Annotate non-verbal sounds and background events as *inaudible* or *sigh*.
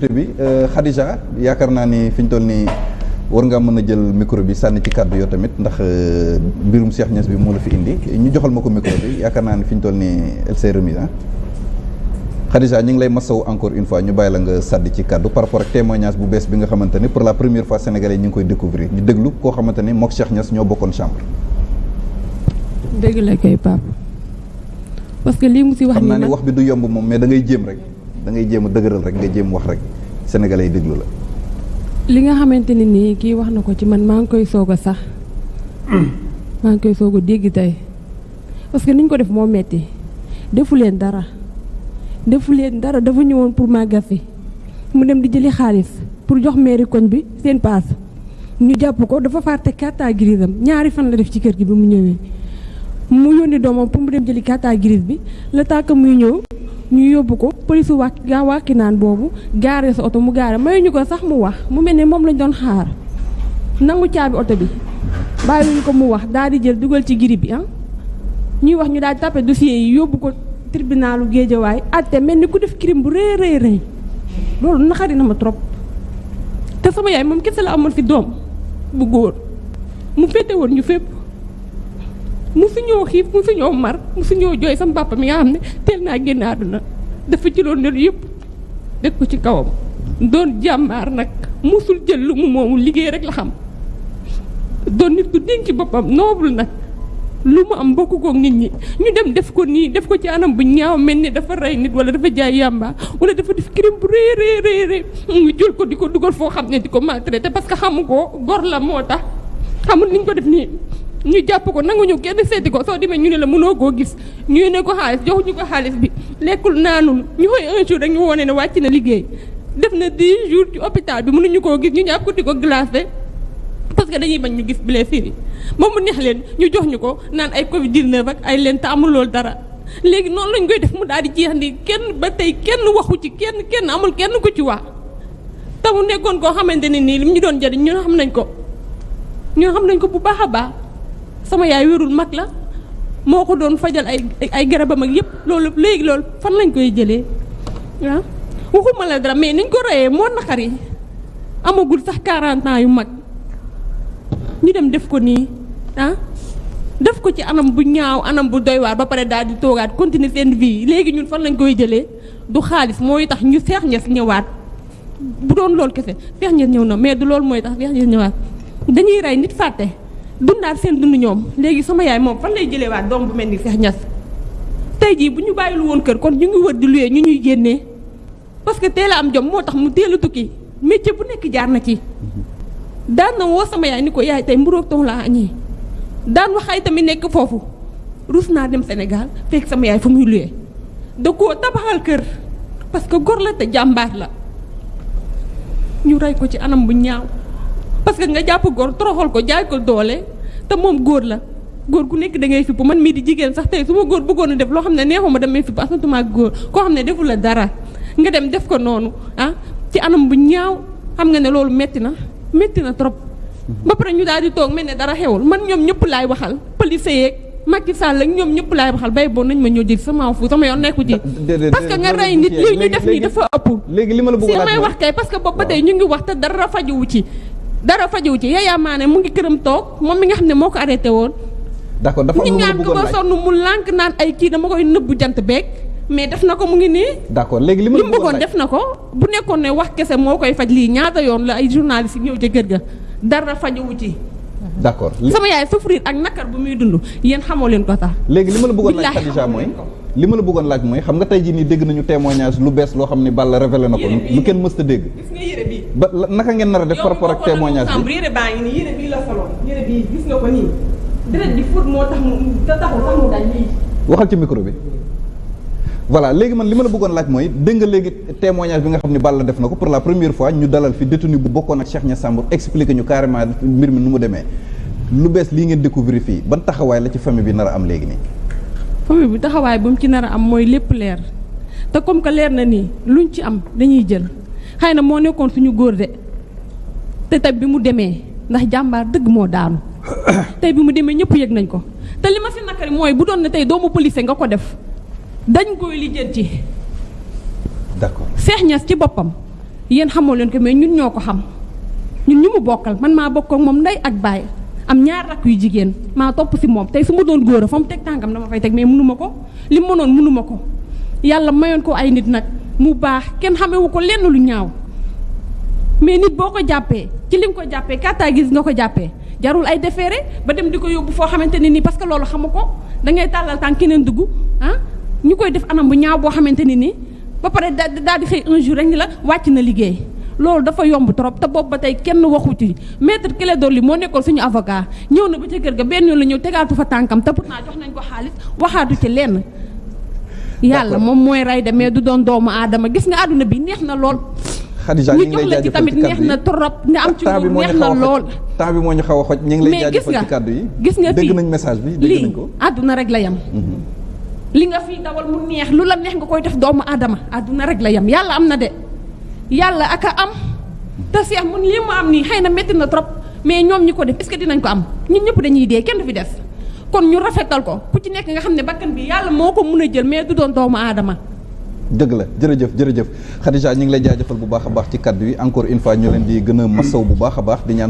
sécurité bi Khadija yaakaar naa ni fi ñu toll nii war nga mën a jël micro bi sànni ci kàddu yoo tamit ndax mbirum Cheikh Niass bi moo la fi indi. Ñu joxal ma ko micro bi yaakaar naa ni fi ñu toll nii elle s'est remise ah. Khadija ñu ngi lay masawu encore une fois ñu bàyyi la nga sàddi ci kàddu par rapport ak témoignage bu bees bi nga xamante ni pour la première fois sénégalais ñu ngi koy découvrir. Ñu déglu koo xamante ni mook Cheikh Niass ñoo bokkoon chambre. dëgg la kay Pape. Parce que lii mu si wax xam naa nii ni wax bi du yomb moom mais da ngay jéem rek. Da ngay jéem a dëgëral rek nga jéem wax rek sénégalais yi déglu la. li nga xamante ne nii kii wax na ko ci man maa ngi koy soog a sax. Maa ngi koy soog a dégg tey. Parce que niñ ko def moo metti. Defu leen dara. Defu leen dara dafa ñëwoon pour màggal si mu dem di jëli xaalis pour jox mairie koñ bi seen paas. Ñu jàpp ko dafa fàtte carte grise am. Ñaari fan la def ci kër gi bi mu ñëwee. Mu yónni doomam pour mu dem jëli carte grise bi la tàkk muy ñëw ñu yóbbu ko police wàkk gaa wàkki naan boobu gaare sa oto mu gaare mayuñu ko sax mu wax mu mel ne moom lañ doon xaar. Nangu caabi oto bi bàyyiwuñu ko mu wax daal di jël dugal ci giri bi ah. Ñuy wax ñu daal tapé dossier yi yóbbu ko tribunalu géejawaay atte mel ku def crime bu naxari na ma trop. Te sama yaay moom kese la fi doom bu góor. Mu féete woon ñu mu fi ñëw xiif mu fi ñëw mar mu fi ñëw jooy sama papa mi nga xam ne teel naa génn yëpp. Def ko ci kawam. Doon nag. Musul jël lu mu moomu liggéey rek la xam. Doon nit ku dénk boppam noble nag. Lu mu am bokk kook nit ñi. Ñu dem def ko nii def ko ci anam bu ñaaw mel ni dafa rey nit wala dafa jaay yàmba wala dafa def crime bu rëy rëy rëy rëy. Ñu jël ko di ko dugal foo xam ne di ko maltraité parce que xamu ko. Gor la moo tax. Xamul niñ ko def nii ñu jàpp ko nanguñu kenn seeti ko soo demee ñu ne la mënoo koo gis ñu ne ko xaalis joxuñu ko xaalis bi lekkul naanul ñu xëy un jour rek ñu wone ne wàcc na liggéey def na 10 jours ci hôpital bi mënuñu koo gis ñu ñàpp ko di ko glacé parce que dañuy bañ ñu gis blessure yi ba mu neex leen ñu jox ñu ko naan ay Covid 19 ak ay leen te amul loolu dara léegi noonu lañ koy def mu daal di jeex ndi kenn ba tey kenn waxu ci kenn kenn amul kenn ku ci wax te mu nekkoon koo xamante ne nii lim ñu doon jëriñ ñun xam nañ ko ñun xam nañ ko bu baax a baax sama yaay wérul mag la moo ko doon fajal ay ay garabam ak yëpp loolu léegi loolu fan lañ koy jëlee? Ah waxuma la dara mais niñ ko reyee moo naqar yi amagul sax 40 ans yu mag. Ñu dem def ko nii ah def ko ci anam bu ñaaw anam bu doy waar ba pare daal di toogaat continuer seen vie. Léegi ñun fan lañ koy jëlee? Du xaalis mooy tax ñu Cheikh Niass ñëwaat. Bu doon loolu kese Cheikh Niass ñëw na mais du loolu mooy tax Cheikh Niass ñëwaat. Dañuy rey nit fàtte dundaat seen dund ñoom. Léegi sama yaay moom fan lay jëlee waat doom bu mel ni Cheikh Niass? Tey jii bu ñu bàyyilu woon kër kon ñu ngi wër di luyee ñu ñuy génnee. Parce que teel am jom moo tax mu teel tukki. Métier bu nekk jaar na ci. Daan na woo sama yaay ni ko yaay tey mburoog tox laa añee. Daan wax ay tamit nekk foofu. Rus naa dem Sénégal fekk sama yaay fa muy luyee da koo tabaxal kër. Parce que gor la te la. Ñu rey ko ci anam bu ñaaw parce que nga jàpp góor toroxal ko jaay ko doole te moom góor la. góor gu nekk da ngay fipp man mii di jigéen sax tey su ma góor bëggoon a def loo xam ne neexuma damay fipp asatuma ak góor koo xam ne defu la dara nga dem def ko noonu ah ci anam bu ñaaw xam nga ne loolu metti na metti na trop. ba pare ñu daal di toog mel ne dara xewul man ñoom ñëpp laay waxal police yeeg Macky Sall ak ñoom ñëpp laay waxal bay boo nañ ma ñoo jël sama fu sama yoon nekku ci. Parce que nga rey nit li ñu def nii dafa ëpp. léegi li ma la bëgg si may wax kay parce que boobu ba tey ñu ngi wax te dara fajuwu ci. Dara fajuwu ci. Yaya Mané mu ngi këram toog moom mi nga xam ne moo ko arrêté woon. D'accord dafa am lu ko sonn mu lànk naan ay kii dama koy nëbbu jant beeg mais def na ko mu ngi nii. D'accord léegi li ma bëggoon def na ko. Bu nekkoon ne wax kese moo koy faj lii ñaata yoon la ay journaliste yi ñëw ca kër ga. Dara fajuwu ci. D'accord sama yaay souffrir ak nakar bu muy dund. Yéen xamoo leen ko sax léegi li ma la bëggoon laaj Khadija mooy. Li ma la bëggoon laaj mooy xam nga tey jii nii dégg nañu témoignage lu bees loo xam ne Balla révélé na ko lu kenn mësta dégg. Gis nga yére bi. Ba naka ngeen nar a def par rapport ak témoignage bi? yére baa ngi nii yére bii la soloon. Yére bii gis nga ko nii. Deret di fóot moo tax mu taxul tax mu daj lii waxal ci micro bi. Voilà léegi man li ma la bëggoon laaj mooy dégg nga léegi témoignage bi nga xam ne Balla def na ko pour la première fois ñu dalal fi détenu bu bokkoon ak Cheikh Niass Sambour expliqué ñu carrément mbir mi nu mu demee. Lu bees lii ngeen découvrir fii ban taxawaay la ci famille bi nar a am léegi nii? Famille bi taxawaay bu mu ci nar a am mooy lépp leer. Te comme que leer na nii luñ ci am dañuy jël. Xëy na moo nekkoon suñu góor de. Te tey bi mu demee ndax jàmbaar dëgg moo daanu. *coughs* Tey bi mu demee ñëpp yëg nañ ko. Te li ma si nakari mooy bu doon ne tey doomu police nga ko def dañ koy lijjanti. D'accord. Cheikh Niass ci boppam yéen xamoo leen ko mais ñun ñoo ko xam. Ñun ñu mu bokkal man maa bokk ak moom ndey ak baay. Am ñaar rakk yu jigéen maa topp si moom tey su ma doon góor a teg tànkam dama fay teg mais mënuma ko. Li mënoon mënuma ko. Yàlla mayoon ko ay nit nag mu baax kenn xamewu ko lenn lu ñaaw. Mais nit boo ko ci li nga ko jàppee kàttaa gis nga ko jàppee jarul ay defeere ba dem di ko yóbbu foo xamante ne nii parce que ko. Da ngay tàllal tànk keneen dugg ah ñu koy def anam bu ñaaw boo xamante ne nii ba daal di un jour rek ni la wàcc na liggéey loolu dafa yomb trop te boobu ba tey kenn waxu ci maître Clédor Ly moo nekkoon suñu avocat ñëw na ba ca kër ga benn yoon la ñëw tegaatu fa tànkam te pourtant jox nañ ko xaalis waxaatu ci lenn. yàlla moom mooy rey de mais du doon doomu aadama gis nga àdduna bi neex na lool. Khadija ñu jox la ci tamit neex na trop nga am ci temps moo neex na lool. temps bi moo ñu xaw a xoj ñu ngi lay gis jaajëfal nga ci kaddu yi. gis nga dégg fii nañ message bi dégg lii nañ ko. àdduna rek la yam. Li nga fii dawal mu neex lu la neex nga koy def doomu aadama àdduna rek la yam. Yàlla am na de. Yàlla ak a am. Te seex mun lii mu am nii xëy na métti na trop mais ñoom ñi ko def est-ce que dinañ ko am? Ñun ñëpp dañuy dee kenn fi des. Kon ñu rafetal ko ku ci nekk nga xam ne bakkan bi yàlla moo ko mun a jël mais du doon doomu aadama. Dëgg la jërëjëf jërëjëf. Khadija ñu ngi lay jaajëfal bu baax a baax ci kaddu yi. Encore une fois ñu leen di gën a masaw bu baax a baax di ñaan